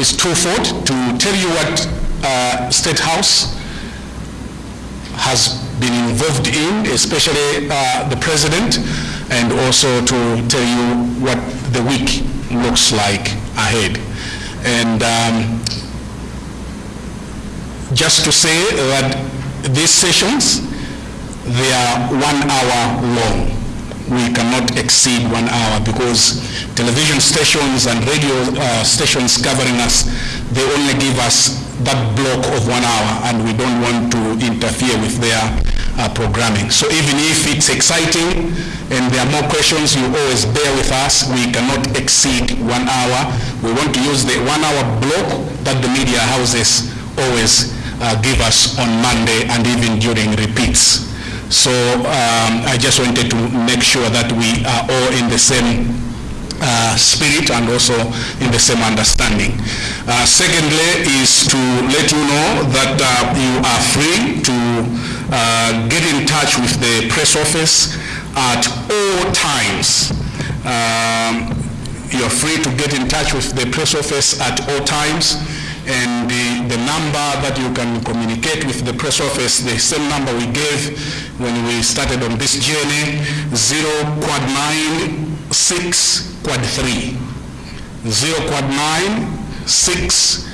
is twofold, to tell you what uh, State House has been involved in, especially uh, the president, and also to tell you what the week looks like ahead. And um, just to say that these sessions, they are one hour long. We cannot exceed one hour because television stations and radio uh, stations covering us, they only give us that block of one hour and we don't want to interfere with their uh, programming. So even if it's exciting and there are more questions, you always bear with us. We cannot exceed one hour. We want to use the one hour block that the media houses always uh, give us on Monday and even during repeats. So um, I just wanted to make sure that we are all in the same uh, spirit and also in the same understanding. Uh, secondly is to let you know that uh, you are free to uh, get in touch with the press office at all times. Um, you're free to get in touch with the press office at all times and the, the number that you can communicate with the press office, the same number we gave when we started on this journey, 0 quad 9 6 quad 3. 0 quad 9 6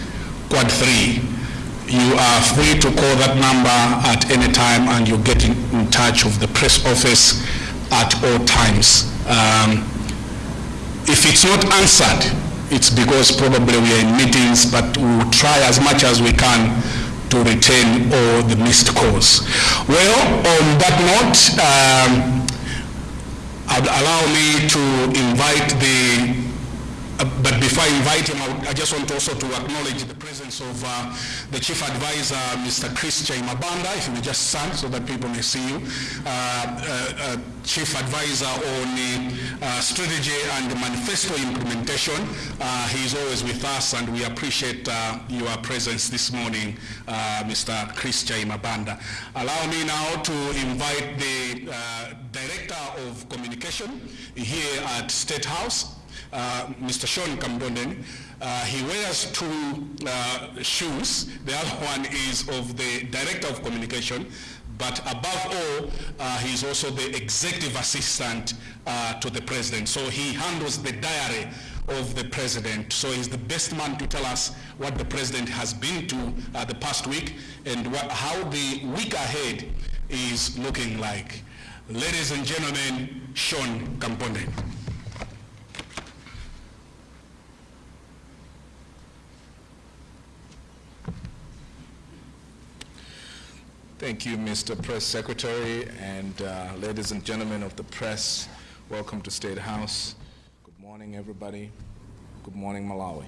quad 3. You are free to call that number at any time and you get in, in touch with the press office at all times. Um, if it's not answered, it's because probably we are in meetings, but we'll try as much as we can to retain all the missed calls. Well, on that note, um, allow me to invite the uh, but before I invite him, I, I, just want also to acknowledge the presence of uh, the Chief Advisor, Mr. Chris Chaimabanda, if you may just stand so that people may see you. Uh, uh, uh Chief Advisor on uh, strategy and manifesto implementation. he is always with us and we appreciate your presence this morning, Mr. Chris Chaimabanda. Allow me now to invite the Director of Communication here at State House, Mr. Sean Kampondeni, uh, he wears two uh, shoes. The other one is of the Director of Communication, but above all, uh, he's also the executive assistant uh, to the president. So he handles the diary of the president. So he's the best man to tell us what the president has been to uh, the past week and what, how the week ahead is looking like. Ladies and gentlemen, Sean Kampondeni. Thank you, Mr. Press Secretary, and uh, ladies and gentlemen of the press, welcome to State House. Good morning, everybody. Good morning, Malawi.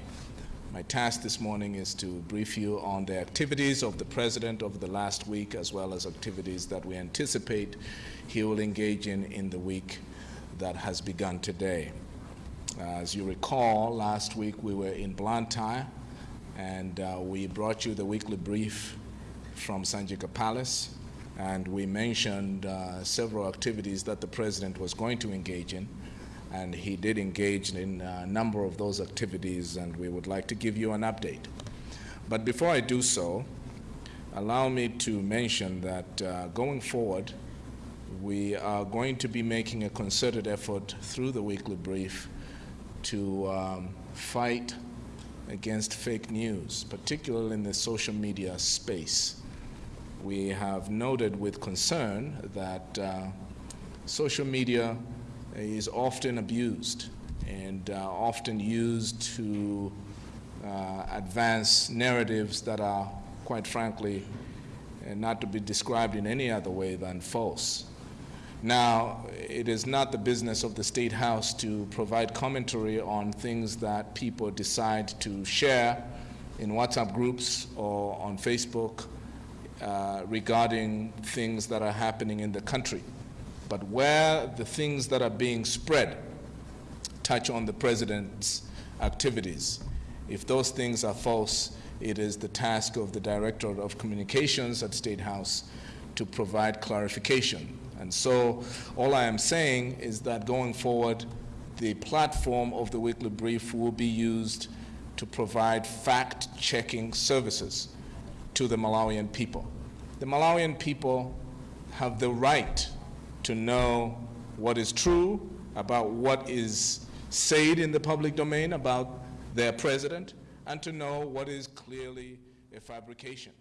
My task this morning is to brief you on the activities of the President over the last week, as well as activities that we anticipate he will engage in in the week that has begun today. As you recall, last week we were in Blantyre, and uh, we brought you the weekly brief from Sanjika Palace, and we mentioned uh, several activities that the president was going to engage in, and he did engage in a number of those activities, and we would like to give you an update. But before I do so, allow me to mention that uh, going forward, we are going to be making a concerted effort through the weekly brief to um, fight against fake news, particularly in the social media space we have noted with concern that uh, social media is often abused and uh, often used to uh, advance narratives that are, quite frankly, uh, not to be described in any other way than false. Now, it is not the business of the State House to provide commentary on things that people decide to share in WhatsApp groups or on Facebook uh, regarding things that are happening in the country. But where the things that are being spread touch on the president's activities, if those things are false, it is the task of the Director of Communications at State House to provide clarification. And so all I am saying is that going forward, the platform of the weekly brief will be used to provide fact-checking services to the Malawian people. The Malawian people have the right to know what is true about what is said in the public domain about their president and to know what is clearly a fabrication.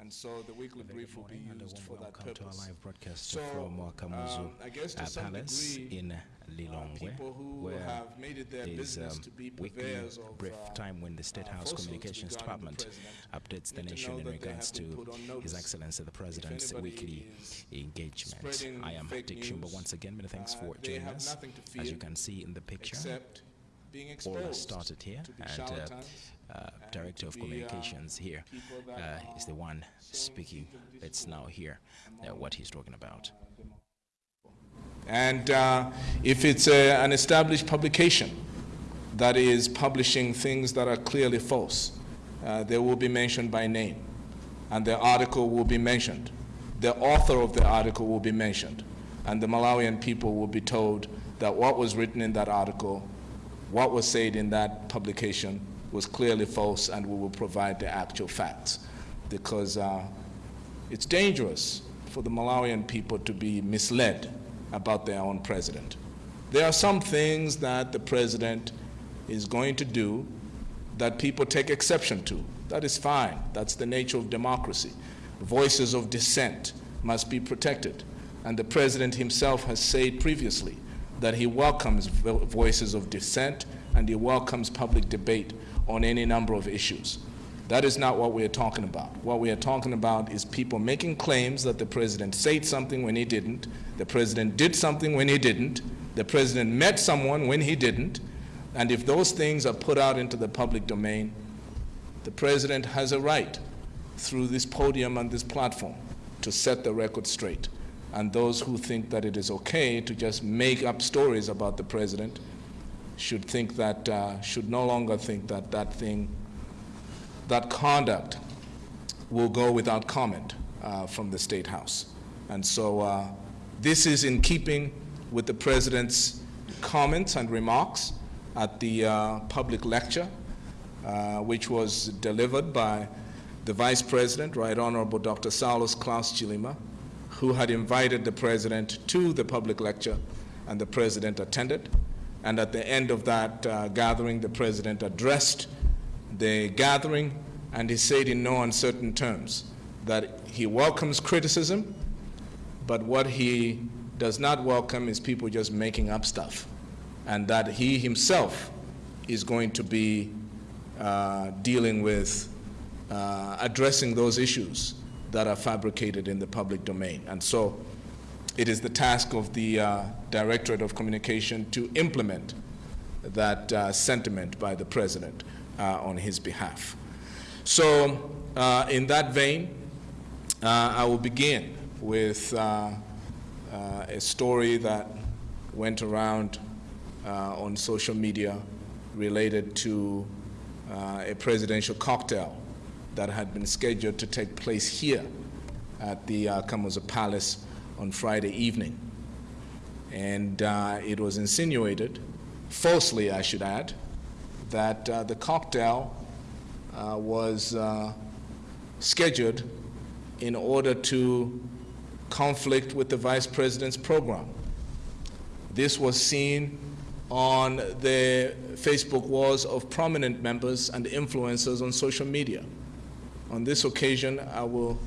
And so the weekly brief will be used for that welcome to our purpose. live broadcast So, from Wakamuzu I guess to uh, some Palace degree, in uh, Lilongwe, where have made it their there's um, to be weekly of brief uh, time when the State uh, House Communications regarding the Department updates the nation in regards to His. Excellency the President's weekly engagement. I am Dick Shumba once again. Many thanks uh, for joining us. As you can see in the picture, all started here, and uh, Director to of Communications here uh, is the one speaking. Let's now hear uh, what he's talking about. And uh, if it's an established publication that is publishing things that are clearly false, they will be mentioned by name, and the article will be mentioned. The author of the article will be mentioned, and the Malawian people will be told that what was written in that article, what was said in that publication, was clearly false, and we will provide the actual facts. Because uh, it's dangerous for the Malawian people to be misled about their own president. There are some things that the president is going to do that people take exception to. That is fine. That's the nature of democracy. Voices of dissent must be protected. And the president himself has said previously that he welcomes voices of dissent and he welcomes public debate on any number of issues. That is not what we are talking about. What we are talking about is people making claims that the president said something when he didn't, the president did something when he didn't, the president met someone when he didn't, and if those things are put out into the public domain, the president has a right through this podium and this platform to set the record straight. And those who think that it is okay to just make up stories about the president should think that, uh, should no longer think that that thing that conduct will go without comment uh, from the State House. And so uh, this is in keeping with the President's comments and remarks at the uh, public lecture, uh, which was delivered by the Vice President, Right Honorable Dr. Saulos Klaus Chilima, who had invited the President to the public lecture, and the President attended. And at the end of that uh, gathering, the President addressed the gathering, and he said in no uncertain terms that he welcomes criticism, but what he does not welcome is people just making up stuff, and that he himself is going to be uh, dealing with uh, addressing those issues that are fabricated in the public domain. And so it is the task of the uh, Directorate of Communication to implement that uh, sentiment by the President uh, on his behalf. So, uh, in that vein, uh, I will begin with uh, a story that went around on social media related to a presidential cocktail that had been scheduled to take place here at the uh, Palace on Friday evening. And uh, it was insinuated, falsely I should add, that uh, the cocktail uh, was uh, scheduled in order to conflict with the vice president's program. This was seen on the Facebook walls of prominent members and influencers on social media. On this occasion, I will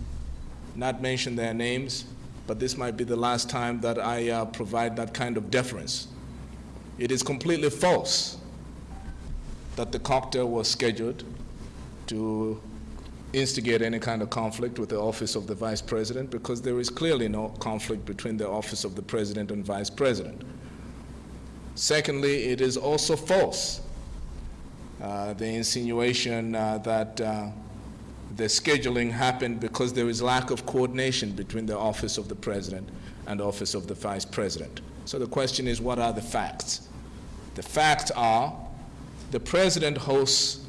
not mention their names, but this might be the last time that I uh, provide that kind of deference. It is completely false that the cocktail was scheduled to instigate any kind of conflict with the office of the vice president because there is clearly no conflict between the office of the president and vice president. Secondly, it is also false, uh, the insinuation uh, that uh, the scheduling happened because there is lack of coordination between the office of the president and office of the vice president. So the question is, what are the facts? The facts are the president hosts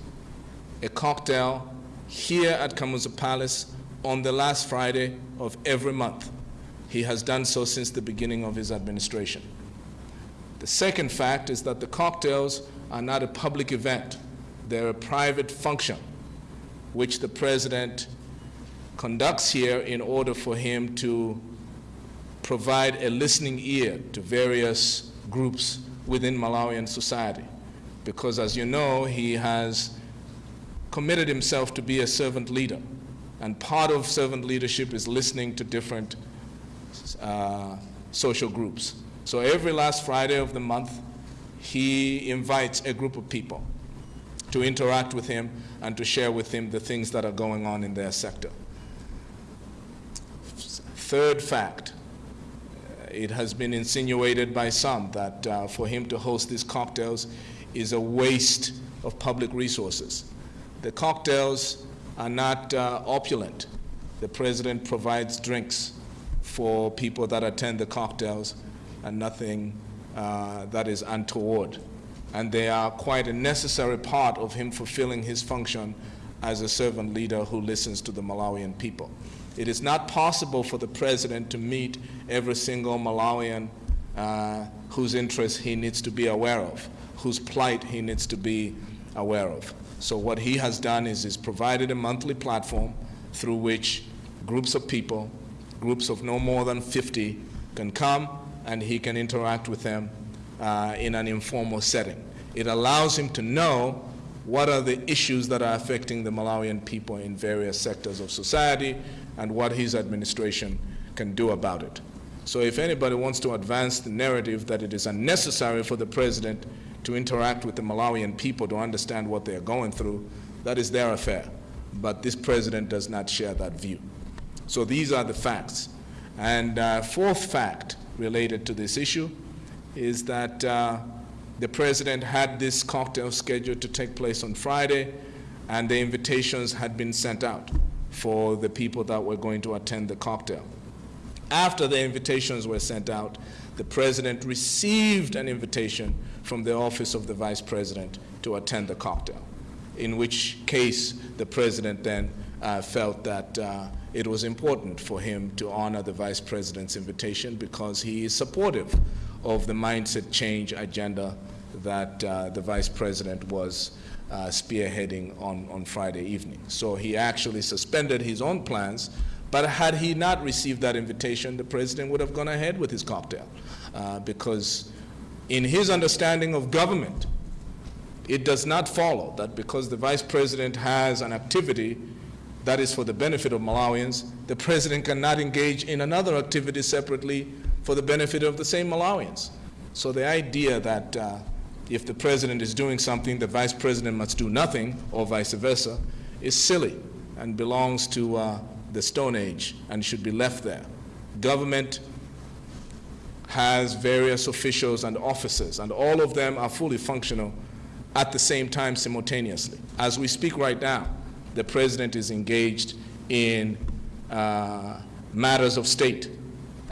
a cocktail here at Kamuzu Palace on the last Friday of every month. He has done so since the beginning of his administration. The second fact is that the cocktails are not a public event. They're a private function which the president conducts here in order for him to provide a listening ear to various groups within Malawian society. Because as you know, he has committed himself to be a servant leader. And part of servant leadership is listening to different uh, social groups. So every last Friday of the month, he invites a group of people to interact with him and to share with him the things that are going on in their sector. Third fact, it has been insinuated by some that uh, for him to host these cocktails is a waste of public resources. The cocktails are not uh, opulent. The president provides drinks for people that attend the cocktails and nothing uh, that is untoward. And they are quite a necessary part of him fulfilling his function as a servant leader who listens to the Malawian people. It is not possible for the president to meet every single Malawian uh, whose interests he needs to be aware of, whose plight he needs to be aware of. So what he has done is he's provided a monthly platform through which groups of people, groups of no more than 50, can come and he can interact with them uh, in an informal setting. It allows him to know what are the issues that are affecting the Malawian people in various sectors of society and what his administration can do about it. So if anybody wants to advance the narrative that it is unnecessary for the president to interact with the Malawian people to understand what they are going through, that is their affair. But this president does not share that view. So these are the facts. And uh, fourth fact related to this issue is that uh, the president had this cocktail scheduled to take place on Friday, and the invitations had been sent out for the people that were going to attend the cocktail. After the invitations were sent out, the president received an invitation from the office of the vice president to attend the cocktail, in which case the president then uh, felt that uh, it was important for him to honor the vice president's invitation because he is supportive of the mindset change agenda that uh, the vice president was uh, spearheading on, on Friday evening. So he actually suspended his own plans, but had he not received that invitation, the president would have gone ahead with his cocktail uh, because in his understanding of government, it does not follow that because the vice president has an activity that is for the benefit of Malawians, the president cannot engage in another activity separately for the benefit of the same Malawians. So the idea that uh, if the president is doing something, the vice president must do nothing, or vice versa, is silly and belongs to uh, the Stone Age and should be left there. Government has various officials and officers, and all of them are fully functional at the same time simultaneously. As we speak right now, the president is engaged in uh, matters of state.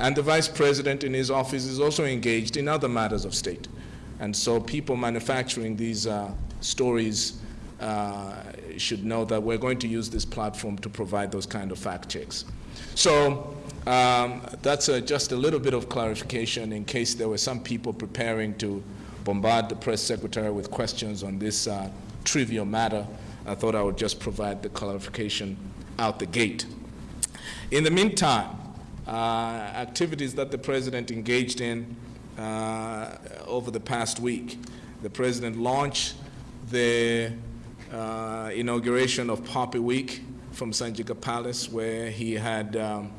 And the vice president in his office is also engaged in other matters of state. And so people manufacturing these uh, stories uh, should know that we're going to use this platform to provide those kind of fact checks. So um, that's a, just a little bit of clarification in case there were some people preparing to bombard the press secretary with questions on this uh, trivial matter. I thought I would just provide the clarification out the gate. In the meantime, uh, activities that the president engaged in uh, over the past week. The president launched the uh, inauguration of Poppy Week from Sanjika Palace, where he had um,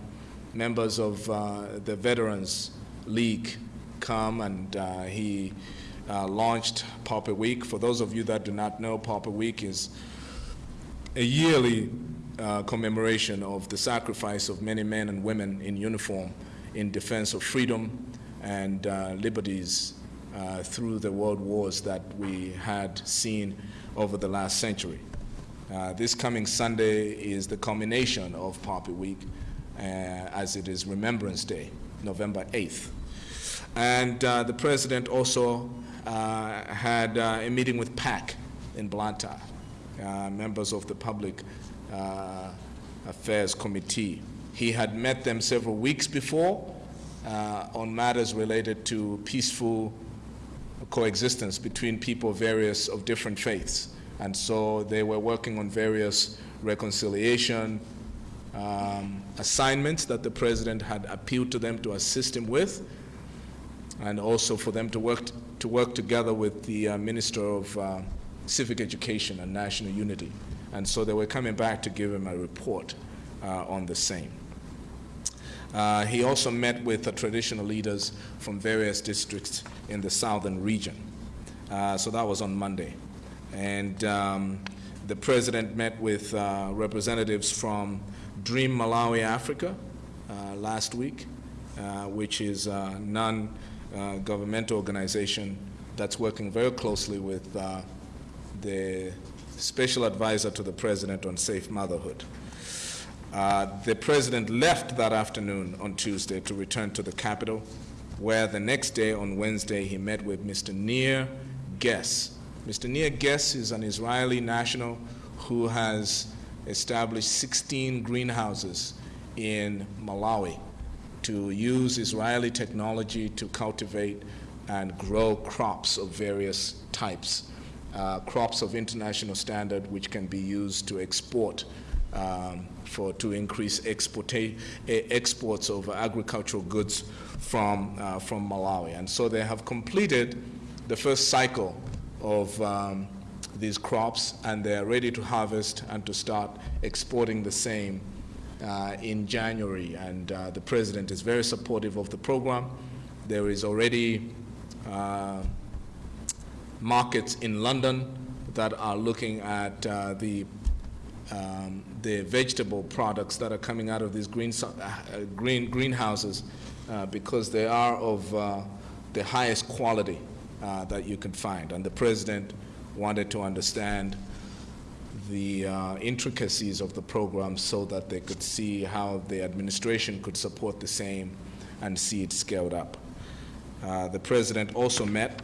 members of uh, the Veterans League come and uh, he uh, launched Poppy Week. For those of you that do not know, Poppy Week is a yearly uh, commemoration of the sacrifice of many men and women in uniform in defense of freedom and uh, liberties uh, through the world wars that we had seen over the last century. Uh, this coming Sunday is the culmination of Poppy Week uh, as it is Remembrance Day, November 8th. And uh, the president also had a meeting with PAC in Blantyre. Members of the Public Affairs Committee. He had met them several weeks before uh, on matters related to peaceful coexistence between people various of different faiths. And so they were working on various reconciliation um, assignments that the president had appealed to them to assist him with, and also for them to work, to work together with the uh, Minister of uh, Civic Education and National Unity. And so they were coming back to give him a report uh, on the same. Uh, he also met with the traditional leaders from various districts in the southern region. Uh, so that was on Monday. And um, the president met with uh, representatives from Dream Malawi Africa uh, last week, uh, which is a non-governmental organization that's working very closely with the special advisor to the president on safe motherhood. Uh, the president left that afternoon on Tuesday to return to the capital, where the next day, on Wednesday, he met with Mr. Nir Gess. Mr. Nir Gess is an Israeli national who has established 16 greenhouses in Malawi to use Israeli technology to cultivate and grow crops of various types, uh, crops of international standard which can be used to export um, for to increase exports of agricultural goods from, uh, from Malawi. And so they have completed the first cycle of um, these crops and they're ready to harvest and to start exporting the same uh, in January. And uh, the president is very supportive of the program. There is already uh, markets in London that are looking at uh, the um, the vegetable products that are coming out of these green, uh, green greenhouses uh, because they are of uh, the highest quality uh, that you can find. And the president wanted to understand the uh, intricacies of the program so that they could see how the administration could support the same and see it scaled up. Uh, the president also met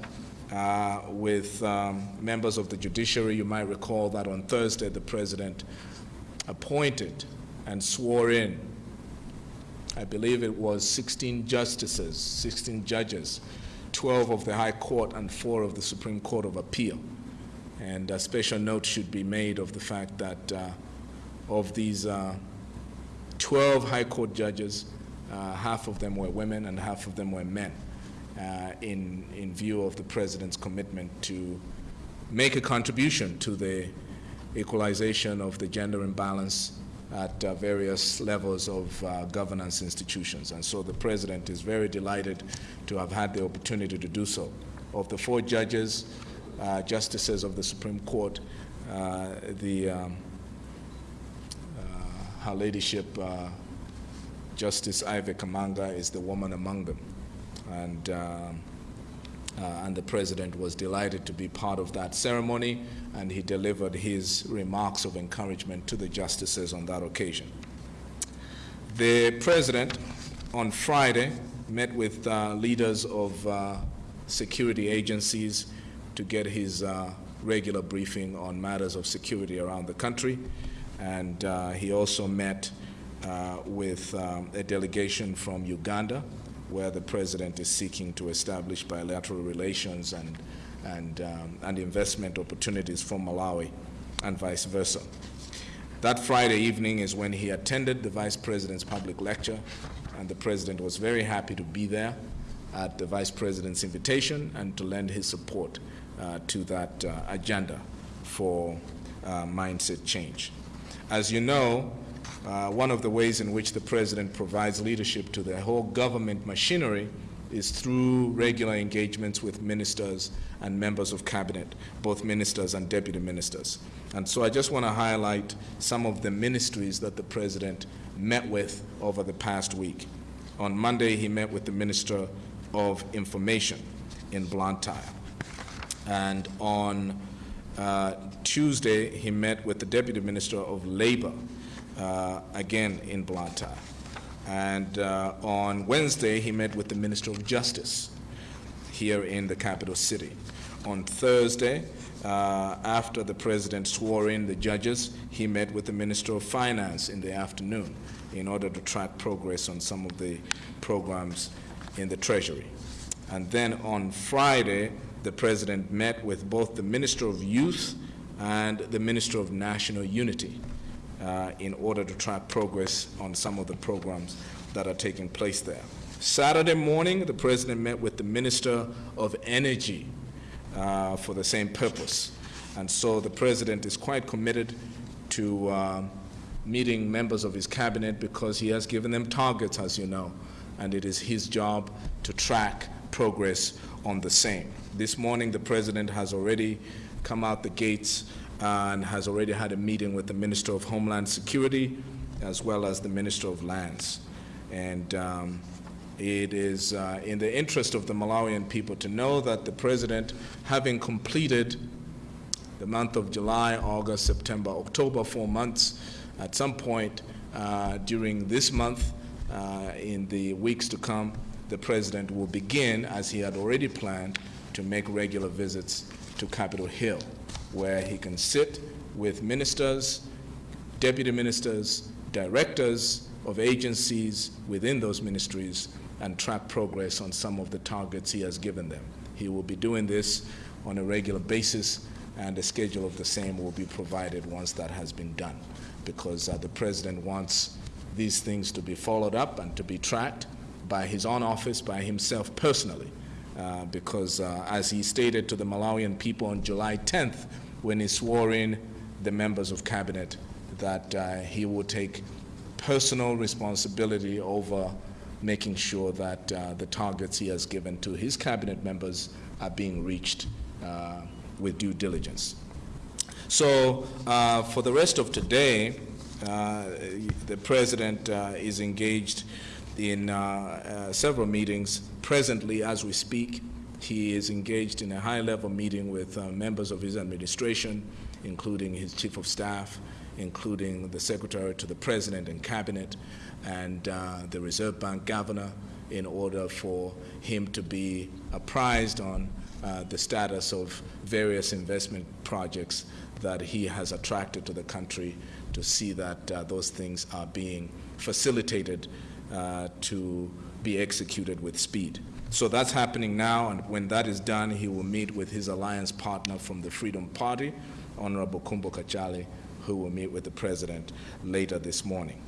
uh, with um, members of the judiciary. You might recall that on Thursday, the president appointed and swore in, I believe it was 16 justices, 16 judges, 12 of the High Court and four of the Supreme Court of Appeal. And a special note should be made of the fact that uh, of these uh, 12 High Court judges, uh, half of them were women and half of them were men uh, in, in view of the President's commitment to make a contribution to the equalization of the gender imbalance at uh, various levels of uh, governance institutions. And so the President is very delighted to have had the opportunity to do so. Of the four judges, uh, justices of the Supreme Court, uh, the um, uh, Her Ladyship uh, Justice Ivy Kamanga is the woman among them. And, um, and the President was delighted to be part of that ceremony and he delivered his remarks of encouragement to the justices on that occasion. The President on Friday met with uh, leaders of uh, security agencies to get his uh, regular briefing on matters of security around the country. And uh, he also met uh, with um, a delegation from Uganda, where the president is seeking to establish bilateral relations and, and, um, and investment opportunities for Malawi and vice versa. That Friday evening is when he attended the vice president's public lecture, and the president was very happy to be there at the vice president's invitation and to lend his support uh, to that uh, agenda for uh, mindset change. As you know, uh, one of the ways in which the president provides leadership to the whole government machinery is through regular engagements with ministers and members of cabinet, both ministers and deputy ministers. And so I just want to highlight some of the ministries that the president met with over the past week. On Monday, he met with the Minister of Information in Blantyre. And on uh, Tuesday, he met with the Deputy Minister of Labor, again in Blantyre. And uh, on Wednesday, he met with the Minister of Justice here in the capital city. On Thursday, uh, after the president swore in the judges, he met with the Minister of Finance in the afternoon in order to track progress on some of the programs in the Treasury. And then on Friday, the president met with both the Minister of Youth and the Minister of National Unity uh, in order to track progress on some of the programs that are taking place there. Saturday morning, the President met with the Minister of Energy uh, for the same purpose. And so the President is quite committed to um, meeting members of his cabinet because he has given them targets, as you know, and it is his job to track progress on the same. This morning, the President has already come out the gates and has already had a meeting with the Minister of Homeland Security as well as the Minister of Lands. And um, it is uh, in the interest of the Malawian people to know that the President, having completed the month of July, August, September, October, four months, at some point uh, during this month, uh, in the weeks to come, the President will begin, as he had already planned, to make regular visits to Capitol Hill, where he can sit with ministers, deputy ministers, directors of agencies within those ministries and track progress on some of the targets he has given them. He will be doing this on a regular basis and a schedule of the same will be provided once that has been done because uh, the President wants these things to be followed up and to be tracked by his own office, by himself personally, uh, because uh, as he stated to the Malawian people on July 10th when he swore in the members of cabinet that uh, he would take personal responsibility over making sure that uh, the targets he has given to his cabinet members are being reached uh, with due diligence. So for the rest of today, the President is engaged in uh, several meetings. Presently, as we speak, he is engaged in a high-level meeting with members of his administration, including his Chief of Staff, including the Secretary to the President and Cabinet, and uh, the Reserve Bank Governor, in order for him to be apprised on uh, the status of various investment projects that he has attracted to the country to see that uh, those things are being facilitated uh, to be executed with speed. So that's happening now, and when that is done, he will meet with his alliance partner from the Freedom Party, Honorable Kumbo Kachali, who will meet with the president later this morning.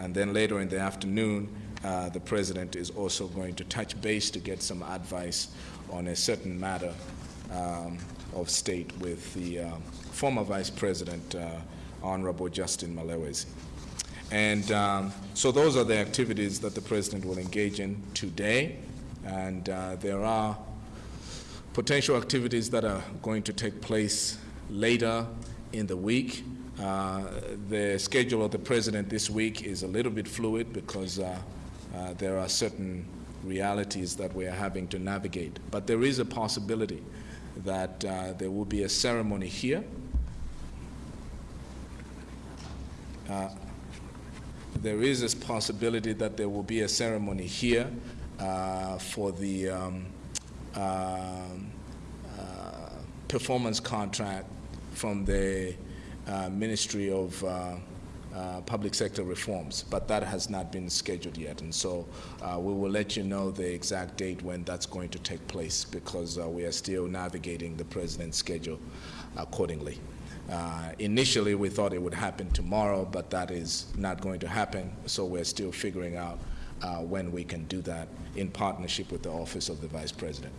And then later in the afternoon, uh, the president is also going to touch base to get some advice on a certain matter um, of state with the uh, former vice president, uh, Honorable Justin Malewezi. And um, so those are the activities that the president will engage in today. And uh, there are potential activities that are going to take place later in the week. Uh, the schedule of the president this week is a little bit fluid because uh, uh, there are certain realities that we are having to navigate. But there is a possibility that uh, there will be a ceremony here. Uh, there is this possibility that there will be a ceremony here uh, for the um, um performance contract from the uh, Ministry of uh, uh, Public Sector Reforms, but that has not been scheduled yet. And so uh, we will let you know the exact date when that's going to take place because uh, we are still navigating the President's schedule accordingly. Initially, we thought it would happen tomorrow, but that is not going to happen, so we're still figuring out when we can do that in partnership with the Office of the Vice President.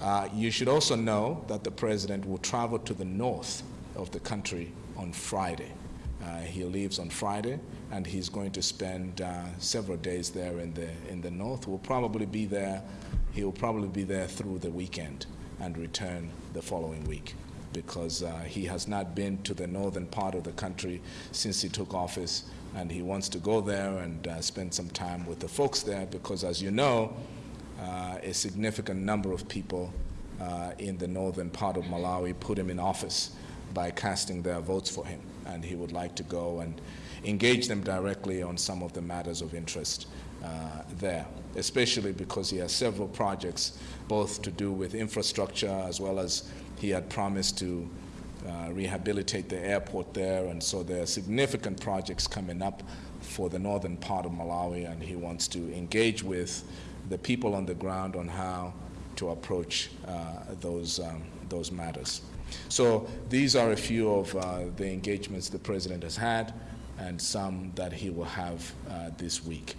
Uh, you should also know that the President will travel to the north of the country on Friday. Uh, he leaves on Friday, and he's going to spend uh, several days there in the in the north. Will probably be there. He will probably be there through the weekend and return the following week, because uh, he has not been to the northern part of the country since he took office, and he wants to go there and uh, spend some time with the folks there. Because, as you know, uh, a significant number of people uh, in the northern part of Malawi put him in office by casting their votes for him. And he would like to go and engage them directly on some of the matters of interest uh, there, especially because he has several projects, both to do with infrastructure as well as he had promised to uh, rehabilitate the airport there. And so there are significant projects coming up for the northern part of Malawi, and he wants to engage with the people on the ground on how to approach uh, those, um, those matters. So these are a few of uh, the engagements the president has had and some that he will have uh, this week.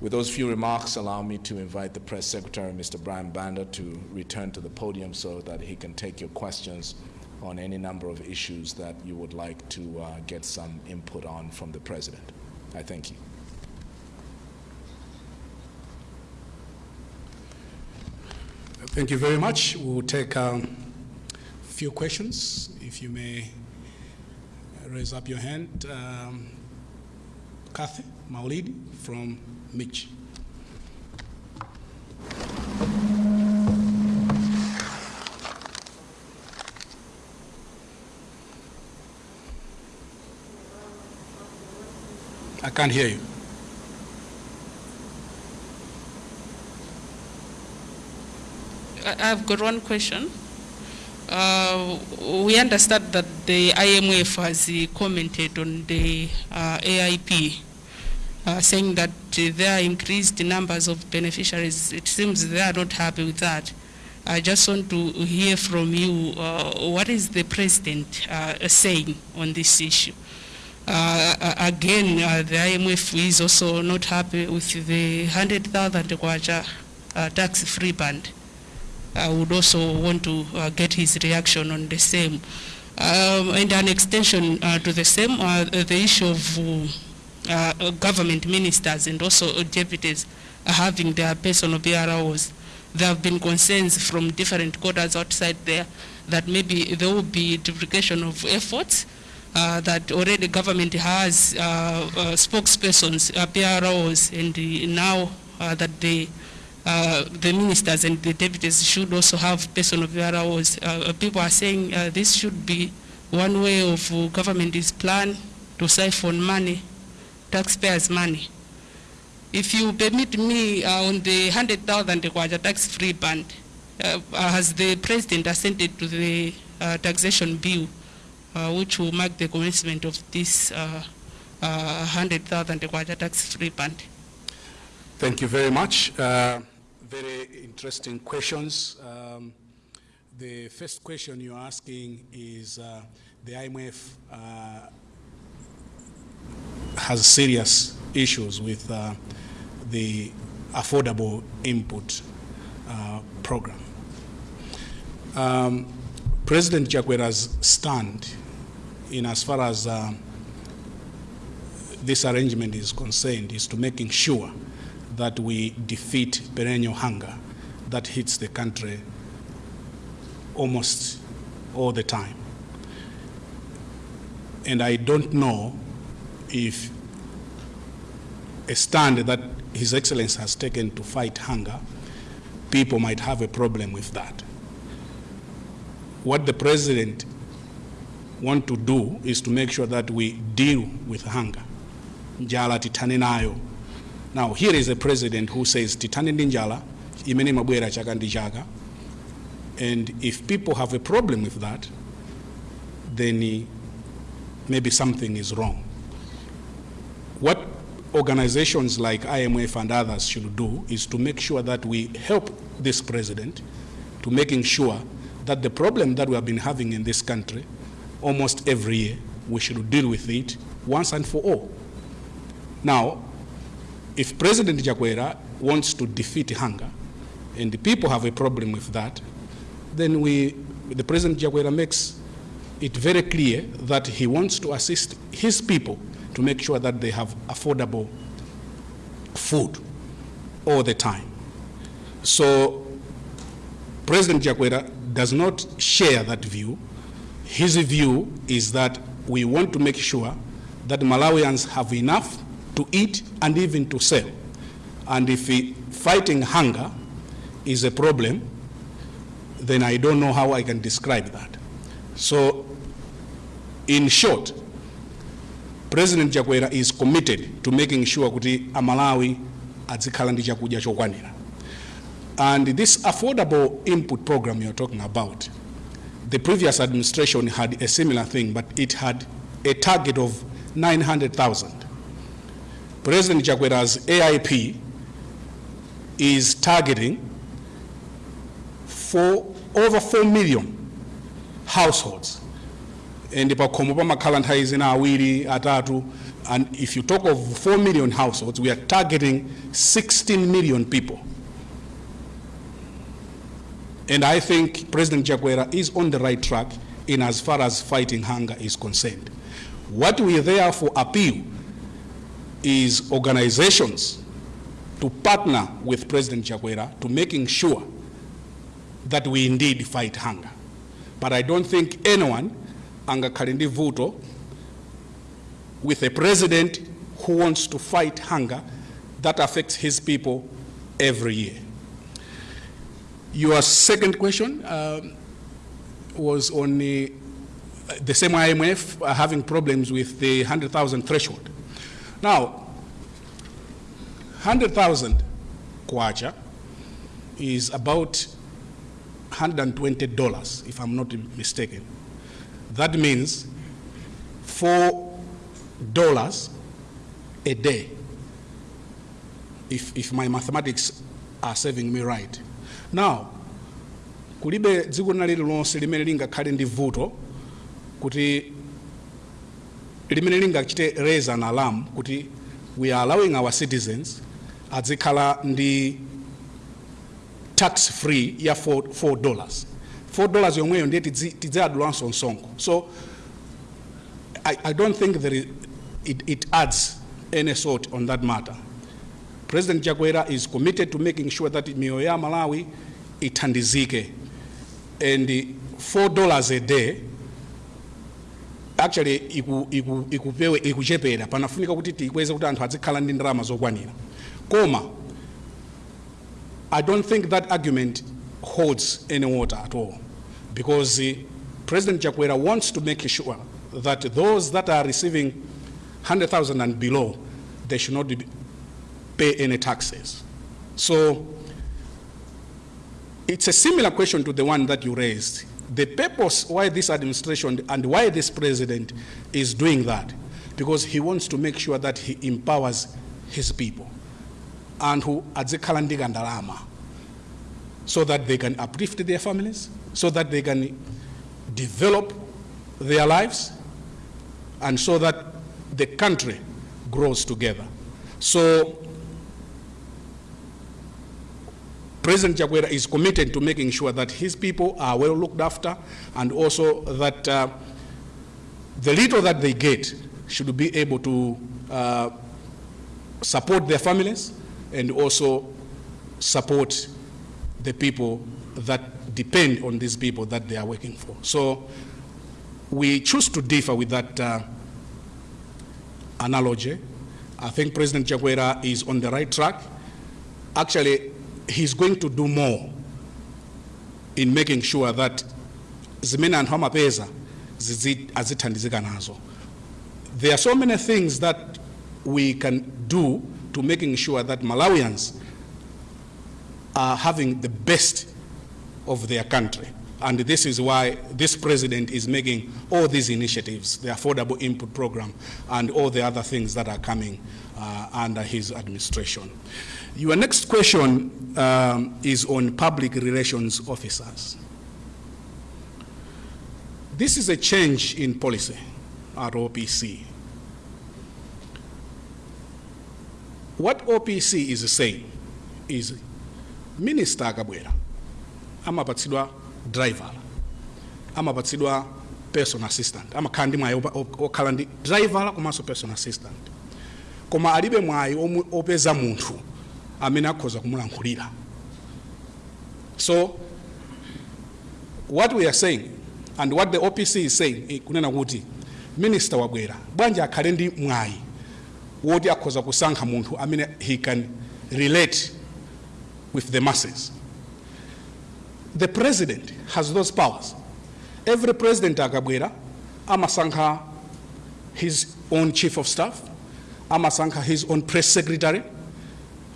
With those few remarks, allow me to invite the press secretary, Mr. Brian Banda, to return to the podium so that he can take your questions on any number of issues that you would like to uh, get some input on from the president. I thank you. Thank you very much. We will take a few questions. If you may raise up your hand. Um, Kathy Maulidi from Mitch. I can't hear you. I- I've got one question. Uh, We understand that the IMF has commented on the uh, AIP, uh, saying that there are increased numbers of beneficiaries. It seems they are not happy with that. I just want to hear from you, uh, what is the president uh, saying on this issue? Uh, Again, uh, the IMF is also not happy with the 100,000 kwacha uh, tax-free band. I would also want to uh, get his reaction on the same. Um, and an extension to the same, the issue of uh, uh, government ministers and also deputies uh, having their personal PROs. There have been concerns from different quarters outside there that maybe there will be duplication of efforts, uh, that already government has uh, uh, spokespersons, uh, PROs, and uh, now uh, that they uh, the ministers and the deputies should also have personal PROs. Uh, people are saying uh, this should be one way of uh, government is plan to siphon money, taxpayers' money. If you permit me uh, on the 100,000 kwacha tax-free band, uh, has the president assented to the uh, taxation bill, uh, which will mark the commencement of this uh, uh, 100,000 kwacha tax-free band? Thank you very much. Uh, very interesting questions. Um, the first question you're asking is uh, the IMF uh, has serious issues with uh, the affordable input uh, program. Um, President Chakwera's stand in as far as uh, this arrangement is concerned is to making sure that we defeat perennial hunger that hits the country almost all the time. And I don't know if a stand that His Excellency has taken to fight hunger, people might have a problem with that. What the President want to do is to make sure that we deal with hunger. Njala titane nayo now, here is a president who says, titani ndi njala, imene mabwera chaka. And if people have a problem with that, then maybe something is wrong. Organizations like IMF and others should do is to make sure that we help this president to making sure that the problem that we have been having in this country almost every year, we should deal with it once and for all. Now, if President Chakwera wants to defeat hunger, and the people have a problem with that, then we, the President Chakwera makes it very clear that he wants to assist his people to make sure that they have affordable food all the time. So President Chakwera does not share that view. His view is that we want to make sure that Malawians have enough to eat and even to sell. And if fighting hunger is a problem, then I don't know how I can describe that. So, in short, President Chakwera is committed to making sure kuti Amalawi adzikhala ndi chakudya chokwanira. And this affordable input program you're talking about, the previous administration had a similar thing, but it had a target of 900,000. President Chakwera's AIP is targeting for over 4 million households and pakhomo awiri atatu and if you talk of 4 million households we are targeting 16 million people. And i think president Chakwera is on the right track in as far as fighting hunger is concerned. What we therefore appeal is organizations to partner with president Chakwera to making sure that we indeed fight hunger. But i don't think anyone angakhale ndi vuto with a president who wants to fight hunger that affects his people every year. Your second question um, was on the, the same IMF uh, having problems with the 100,000 threshold. Now, 100,000 kwacha is about $120, if I'm not mistaken. That means four dollars a day, if, if my mathematics are serving me right. Now, kulibe dziko lina lililonse limene lingakhale ndi vuto kuti limene lingachite raise an alarm kuti we are allowing our citizens azikhala ndi tax free ya 4, 4 dollars 4 dollars yomweyo ndiye tidzayadulanso msonkho so I, I don't think there is, it, it adds any sort on that matter. President Chakwera is committed to making sure that mioyo Malawi ithandizike. And the four dollars a day, actually iku, iku, ikupewe, ikuchepera, panafunika kuti tikweze kuti anthu azikhala ndi ndalama zokwanira. Koma, I don't think that argument holds any water at all because uh, President Chakwera wants to make sure that those that are receiving 100,000 and below, they should not pay any taxes. So it's a similar question to the one that you raised. The purpose why this administration and why this president is doing that, because he wants to make sure that he empowers his people and who adzikhala ndi ndalama so that they can uplift their families, so that they can develop their lives, and so that the country grows together. So President Chakwera is committed to making sure that his people are well looked after and also that uh, the little that they get should be able to uh, support their families and also support the people that depend on these people that they are working for. So we choose to differ with that uh, analogy. I think President Chakwera is on the right track. Actually, he's going to do more in making sure that zimene anthu amapeza azithandizika nazo. There are so many things that we can do to making sure that Malawians are having the best of their country. And this is why this president is making all these initiatives, the affordable input program, and all the other things that are coming uh, under his administration. Your next question um, is on public relations officers. This is a change in policy at OPC. What OPC is saying is minister akabwera amapatsidwa driver amapatsidwa personal assistant amakhala ndi mwayi okhala ndi driver komanso personal assistant. Koma alibe mwayi opeza munthu amene akhoza kumulankhulira so what we are saying and what the opc is saying eh, kunena kuti minister wabwera bwanji akhale ndi mwayi woti akhoza kusankha munthu amene he can relate with the masses. The president has those powers. Every president akabwera amasankha his own chief of staff amasankha his own press secretary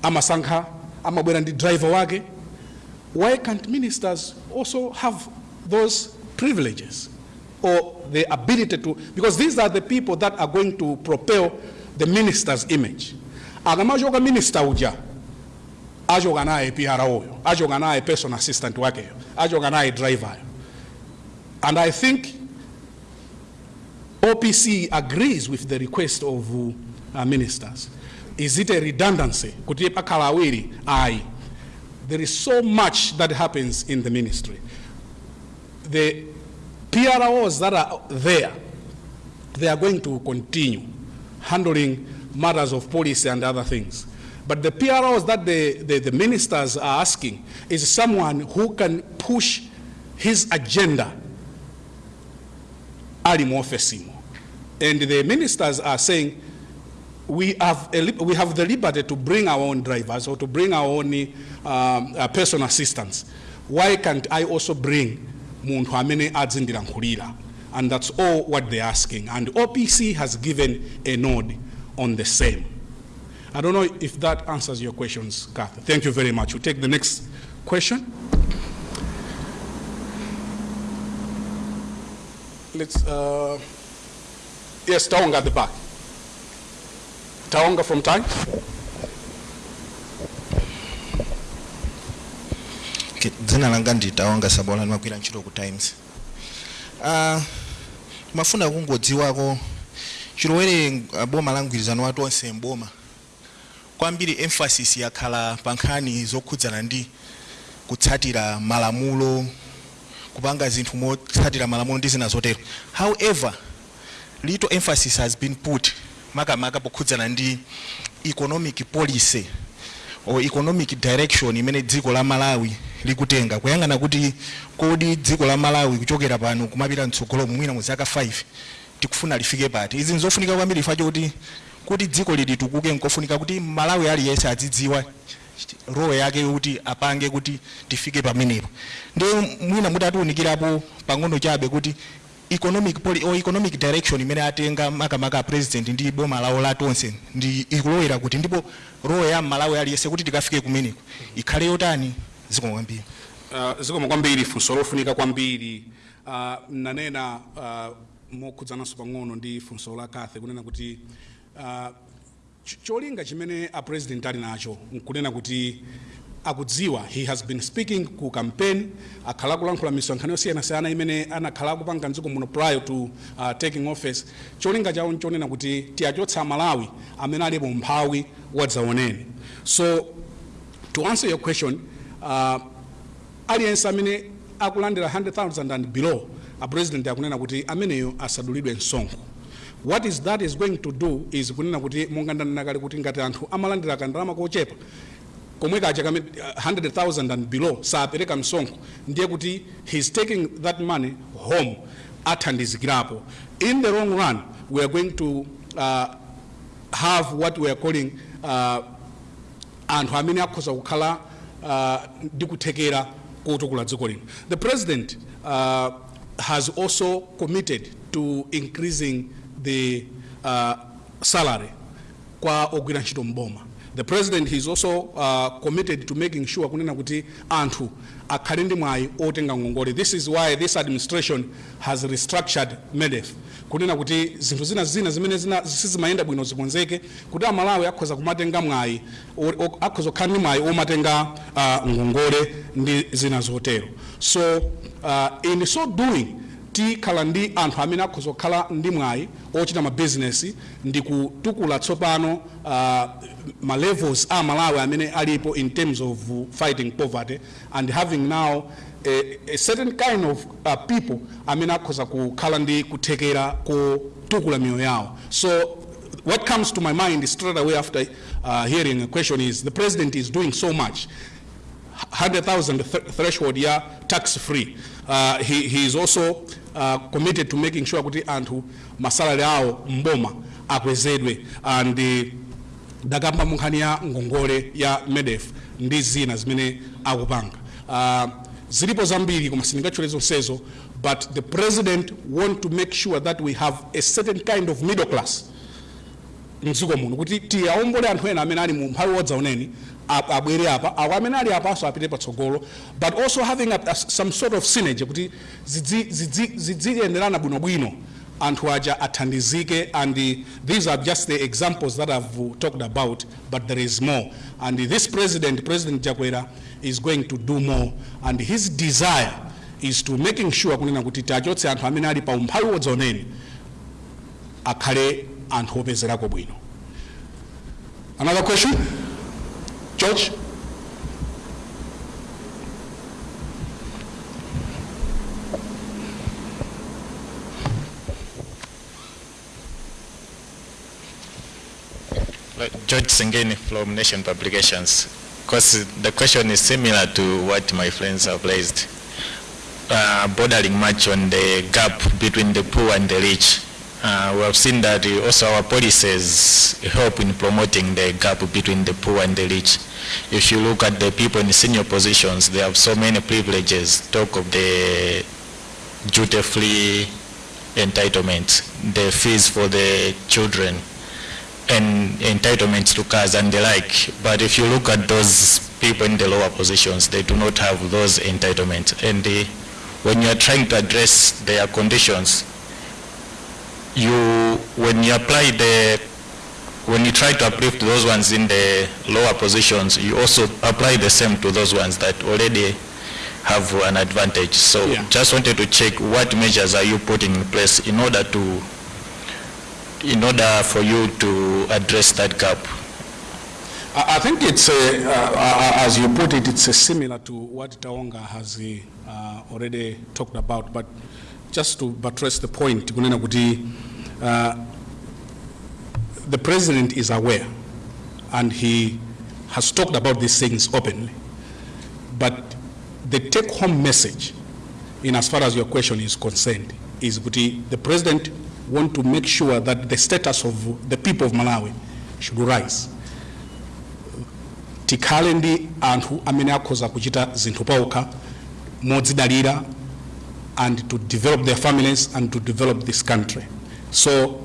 amasankha amabwera ndi driver wake. Why can't ministers also have those privileges or the ability to because these are the people that are going to propel the minister's image. Akamachoka minister uja achoka naye PR huyo, achoka naye personal assistant wake wakeyo achoka naye driver And I think OPC agrees with the request of uh, ministers. Is it a redundancy? Kuti pakhala awiri? Aye. There is so much that happens in the ministry. The PROs that are there, they are going to continue handling matters of policy and other things. But the PROs that the, the, the ministers are asking is someone who can push his agenda. And the ministers are saying, we have, a, we have the liberty to bring our own drivers or to bring our own um, uh, personal assistants. Why can't I also bring? And that's all what they're asking. And OPC has given a nod on the same. I don't know if that answers your questions, Kath. Thank you very much. We'll take the next question. Let's, uh, yes, Taonga at the back. Taonga from Time. Dzina langa ndi Taonga Sabola ndimagwira ntchito ku Times. Uh, mafuna kungodziwako chilowere uh, boma la mgwirizano watu onse mboma kwambiri emphasis yakhala pa nkhani zokhudzana ndi kutsatira malamulo kupanga zinthu motsatira malamulo ndi zina zotero however little emphasis has been put makamaka pokhudzana ndi economic policy or economic direction imene dziko la malawi likutenga. Kuyang'ana kuti kodi dziko la malawi kuchokera pano kumapita mtsogolo mwina mu zaka 5 tikufuna lifike pati. Izi nzofunika kwambiri ifacho choti kuti dziko lili tukuke nkofunika kuti malawi aliyense adzidziwa roho yake kuti apange kuti tifike pamenepo. Ndi mwina mutatiunikirapo pang'ono chabe kuti economic poli, or economic direction imene atenga makamaka a president ndi boma lawo la tonse ndi ikulowera kuti ndipo roho ya malawi aliyense kuti tikafike kumeneko ikhale yotani zikomo kwambiri. Uh, zikomo kwambiri funso lofunika kwambiri. Uh, nanena uh, mokhudzananso pang'ono ndi funso la kathe kunena kuti cholinga chimene a president ali nacho nkunena kuti akudziwa he has been speaking ku campaign akhala kulankhula misonkhano yosiyanasiyana imene anakhala kupanga mdziko muno prior to uh, taking office. Cholinga chawo nchonena kuti tiyachotsa malawi amene alipo mphawi wadzaoneni so to answer your question uh, aliyense amene akulandira 100,000 and below a president akunena kuti ameneyo asadulidwe msonkho what is that is going to do is kunena kuti monga ndanena kale kuti ngati anthu amalandira kandalama kochepa komwe kaja kame 100,000 and below sapereka msonkho ndiye kuti he's taking that money home athandizikirapo. In the long run we are going to uh, have what we are calling uh, anthu amene akhoza kukhala uh, ndi kuthekera kotukula dziko lino. The president uh, has also committed to increasing the uh, salary kwa ogwira mboma the president is also uh, committed to making sure kunena kuti anthu akhale ndi otenga ngongole this is why this administration has restructured medef kunena kuti zinthu zina zina zimene sizimayenda bwino zikonzeke kuti amalawi akhoza kumatenga mwayi akhoza kukhala ndi omatenga uh, ndi zina zotero. So uh, in so doing tikhala ndi anthu amene akhoza kukhala ndi mwayi ochita mabizinesi ndi kutukula tsopano uh, ma levels a malawi amene alipo in terms of fighting poverty. And having now a, a certain kind of uh, people amene akhoza kukhala ndi kuthekera kotukula miyoyo yawo so what comes to my mind straight away after uh, hearing a question is the president is doing so much. 100,000 th- threshold ya tax free. Uh, he, he is also uh, committed to making sure kuti anthu masalari awo mboma akwezedwe. And uh, dakamba munkhani ya ngongole ya medef ndi zina zimene akupanga. Uh, zilipo zambiri koma sindingatchule zonsezo but the president want to make sure that we have a certain kind of middle class kuti apite but also having a, a, some sort of synergy kuti anthu aja and the, these are just the examples that i've talked about but there is more. And this president president chakwera is going to do more. And his desire is to making sure kunena kuti tachotse anthu amene ali pa umphawi wodzaoneni akhale another question george George Sengeni from Nation Publications. Because the question is similar to what my friends have raised, uh, bordering much on the gap between the poor and the rich. Uh, we have seen that also our policies help in promoting the gap between the poor and the rich. If you look at the people in senior positions, they have so many privileges. Talk of the duty-free entitlement, the fees for the children, and entitlements to cars and the like. But if you look at those people in the lower positions, they do not have those entitlements. And uh, when you are trying to address their conditions, you, when you apply the, when you try to uplift those ones in the lower positions, you also apply the same to those ones that already have an advantage. So Yeah. just wanted to check what measures are you putting in place in order to in order for you to address that gap? I think it's, uh, uh, uh, as you put it, it's similar to what Taonga has uh, already talked about, but just to buttress the point, uh, the president is aware and he has talked about these things openly. But the take-home message, in as far as your question is concerned, is the president want to make sure that the status of the people of Malawi should rise. tikhale ndi anthu amene akhoza kuchita modzidalira and to develop their families and to develop this country. So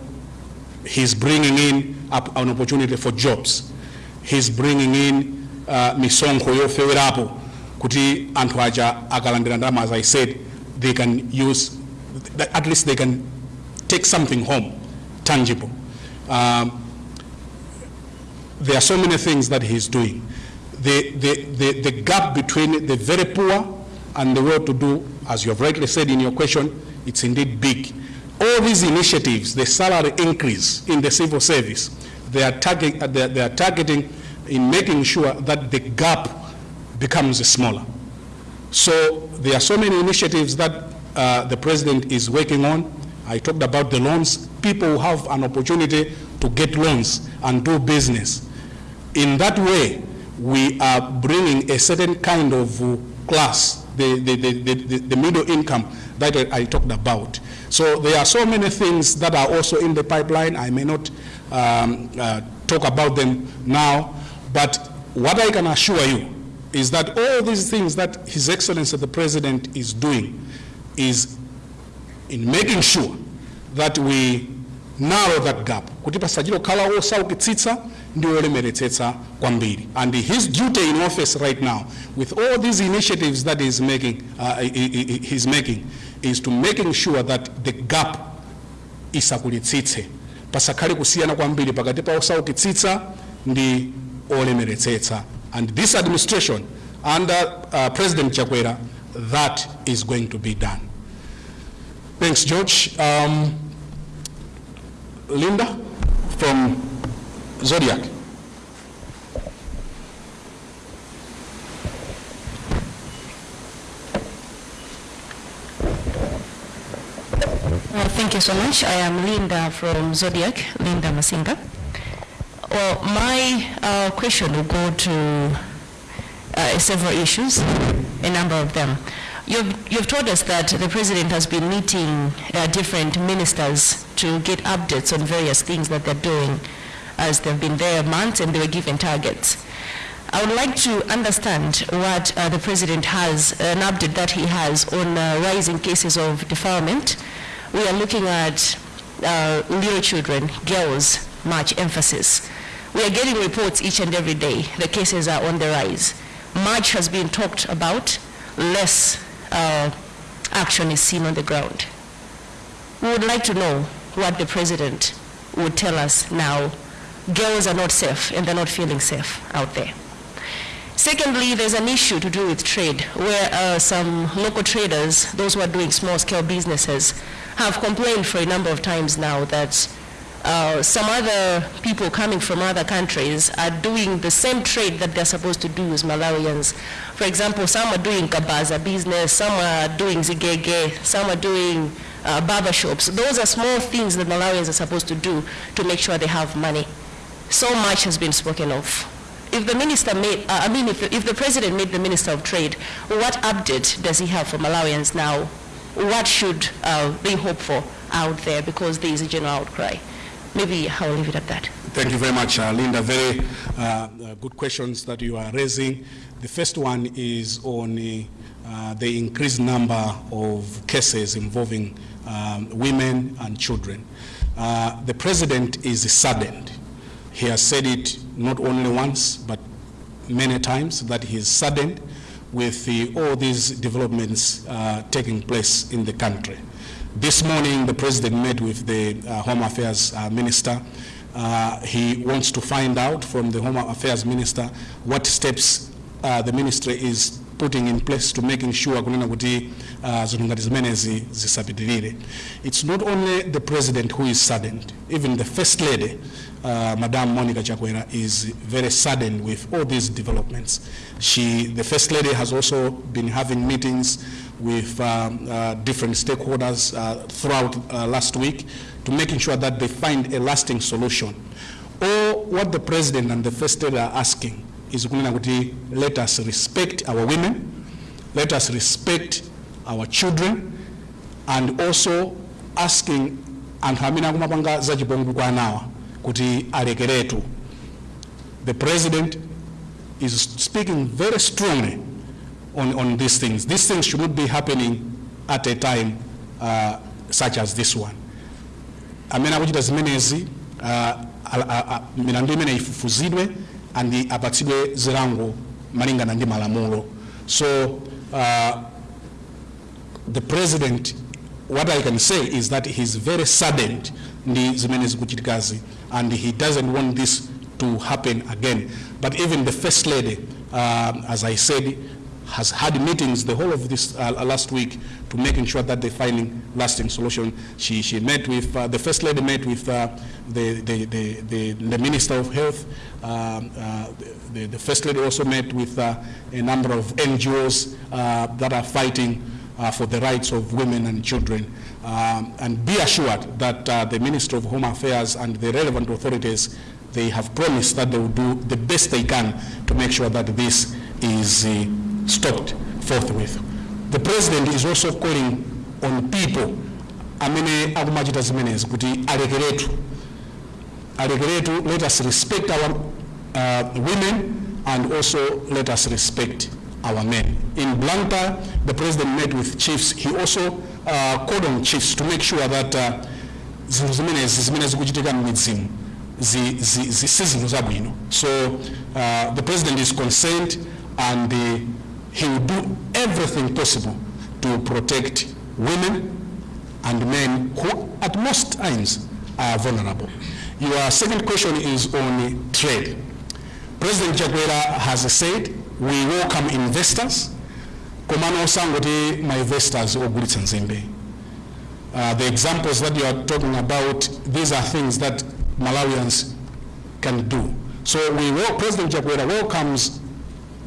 he's bringing in an opportunity for jobs. He's bringing in uh, misonkho yofewerapo kuti anthu aja akalandira as I said they can use at least they can take something home tangible. Um, there are so many things that he's doing. The, the, the, the gap between the very poor and the well-to-do, as you have rightly said in your question, it's indeed big. All these initiatives, the salary increase in the civil service, they are, target, uh, they they are targeting in making sure that the gap becomes smaller. So there are so many initiatives that uh, the president is working on. I talked about the loans. People have an opportunity to get loans and do business. In that way, we are bringing a certain kind of class, the, the, the, the, the- middle income that I talked about. So there are so many things that are also in the pipeline. I may not um, uh, talk about them now, but what I can assure you is that all these things that His Excellency the President is doing is in making sure that we narrow that gap osaukitsitsa ndi olemeretsetsa kwambiri and his duty in office right now with all these initiatives that he's making, uh, he- he- he- he's making is to making sure that the gap isakulitsitse. Pasakhale kusiyana kwambiri pakati pa osaukitsitsa ndi olemeretsetsa and this administration under uh, president chakwera that is going to be done. Thanks george. Um, linda from zodiak Uh, Thank you so much. I am Linda from Zodiak, Linda Masinga. Well, my uh, question will go to uh, several issues, a number of them. You've, you've told us that the president has been meeting uh, different ministers to get updates on various things that they're doing as they've been there months and they were given targets. I would like to understand what uh, the president has, an update that he has on uh, rising cases of defilement. We are looking at uh, little children, girls, much emphasis. We are getting reports each and every day. The cases are on the rise. Much has been talked about, less uh, action is seen on the ground. We would like to know what the president would tell us now. Girls are not safe and they're not feeling safe out there. Secondly, there's an issue to do with trade, where uh, some local traders, those who are doing small-scale businesses, have complained for a number of times now that uh, some other people coming from other countries are doing the same trade that they're supposed to do as Malawians. For example, some are doing kabaza business, some are doing zigege, some are doing uh, barber shops. Those are small things that Malawians are supposed to do to make sure they have money. So much has been spoken of. If the minister made, uh, I mean, if the, if the president made the minister of trade, what update does he have for Malawians now? What should uh, they hope for out there because there is a general outcry? Maybe I'll leave it at that. Thank you very much, uh, Linda. Very uh, uh, good questions that you are raising. The first one is on uh, the increased number of cases involving um, women and children. The president is saddened. He has said it not only once, but many times, that he is saddened with the, all these developments uh, taking place in the country. This morning, the president met with the uh, Home Affairs uh, Minister. Uh, he wants to find out from the Home Affairs Minister what steps uh, the ministry is putting in place to making sure uh. It's not only the president who is saddened, even the first lady, uh, Madam Monica Chakwera, is very saddened with all these developments. She, the first lady has also been having meetings with um, uh, different stakeholders uh, throughout uh, last week to making sure that they find a lasting solution. Or what the president and the first lady are asking is let us respect our women, let us respect our children, and also asking anthu amene akumapanga zachipongwe kwa anawa kuti alekeretu. The president is speaking very strongly on, on these things. These things should not be happening at a time uh, such as this one. amene akuchita zimenezi uh, milandu imene ifufuzidwe and apatsidwe zilango malingana ndi malamulo so uh, the president what i can say is that he's very saddened ndi zimene zikuchitikazi and he doesn't want this to happen again but even the first lady um, as i said has had meetings the whole of this uh, last week to making sure that they're finding lasting solution. She, she met with, uh, the First Lady met with uh, the, the, the, the, the Minister of Health. Um, uh, the, the First Lady also met with uh, a number of NGOs uh, that are fighting uh, for the rights of women and children. Um, and be assured that uh, the Minister of Home Affairs and the relevant authorities, they have promised that they will do the best they can to make sure that this is uh, stopped forthwith. The President is also calling on people let us respect our uh, women and also let us respect our men. In Blantyre, the president met with chiefs. He also uh, called on chiefs to make sure that uh, zimenezi zimene zikuchitika. So uh, the president is concerned and uh, he will do everything possible to protect women and men who at most times are vulnerable. Your second question is on trade. President Chakwera has said, we welcome investors, komano osangoti my investors ogulitsa nzimbe. Uh, the examples that you are talking about, these are things that Malawians can do. So we, President Chakwera welcomes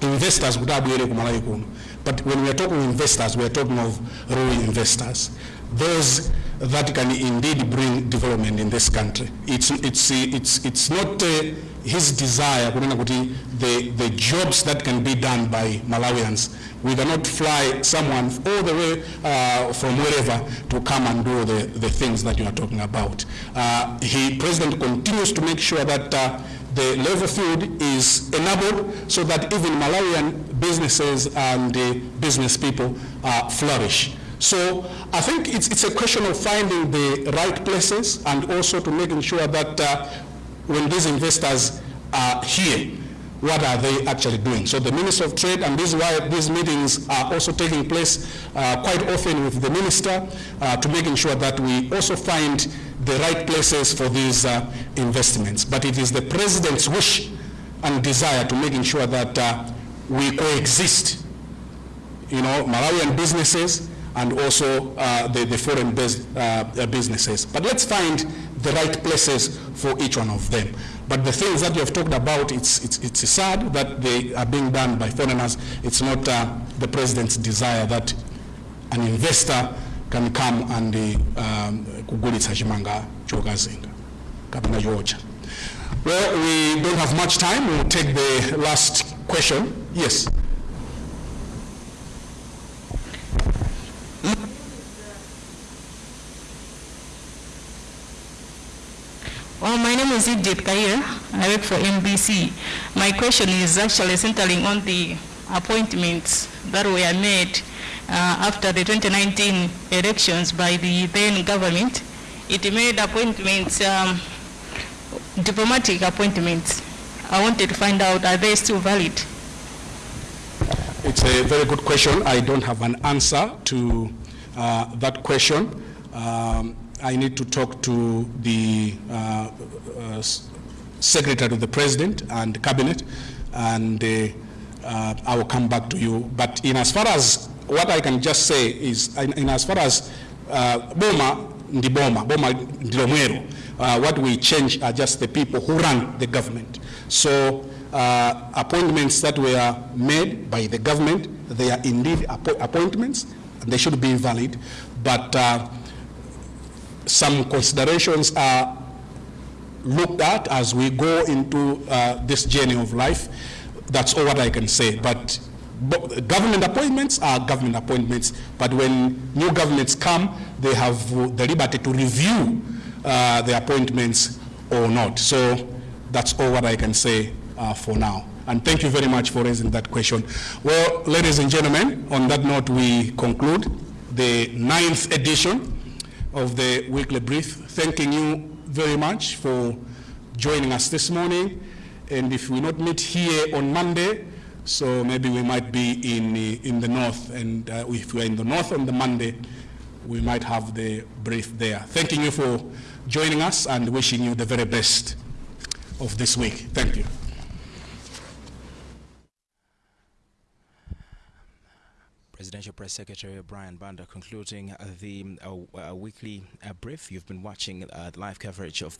investors. But when we are talking investors, we are talking of real investors. Those that can indeed bring development in this country. It's, it's, it's, it's not uh, his desire the, the jobs that can be done by Malawians, we cannot fly someone all the way uh, from wherever to come and do the, the things that you are talking about. Uh, he, President continues to make sure that uh, the level field is enabled so that even Malawian businesses and uh, business people uh, flourish. So I think it's, it's a question of finding the right places and also to making sure that uh, when these investors are here, what are they actually doing? So the Minister of Trade, and this is why these meetings are also taking place uh, quite often with the Minister uh, to making sure that we also find the right places for these uh, investments. But it is the President's wish and desire to making sure that uh, we coexist you know, Malawian businesses and also uh, the, the foreign-based uh, businesses. But let's find the right places for each one of them. But the things that you have talked about, it's, it's, it's sad that they are being done by foreigners. It's not uh, the president's desire that an investor can come and uh, um, kugulitsa chimanga chokazinga kapena chocha. Well, we don't have much time. We'll take the last question. Yes. Well, my name is Idit Kair. I work for MBC. My question is actually centering on the appointments that were made uh, after the 2019 elections by the then government. It made appointments, um, diplomatic appointments. I wanted to find out, are they still valid? It's a very good question. I don't have an answer to uh, that question. Um, I need to talk to the uh, uh, Secretary to the President and Cabinet, and uh, I will come back to you. But in as far as what I can just say is, in, in as far as uh, Boma ndi Boma, Boma ndi Lomwero, uh, what we change are just the people who run the government. So uh, appointments that were made by the government, they are indeed appointments, and they should be valid, but uh, some considerations are looked at as we go into uh, this journey of life. That's all what I can say. But government appointments are government appointments, but when new governments come, they have the liberty to review uh, the appointments or not. So that's all what I can say uh, for now. And thank you very much for raising that question. Well, ladies and gentlemen, on that note, we conclude the ninth edition of the weekly brief. Thanking you very much for joining us this morning. And if we not meet here on Monday, so maybe we might be in, the- in the north. And uh, if we're in the north on the Monday, we might have the brief there. Thanking you for joining us and wishing you the very best of this week. Thank you. Presidential Press Secretary Brian Banda concluding the uh, uh, weekly uh, brief. You've been watching uh, live coverage of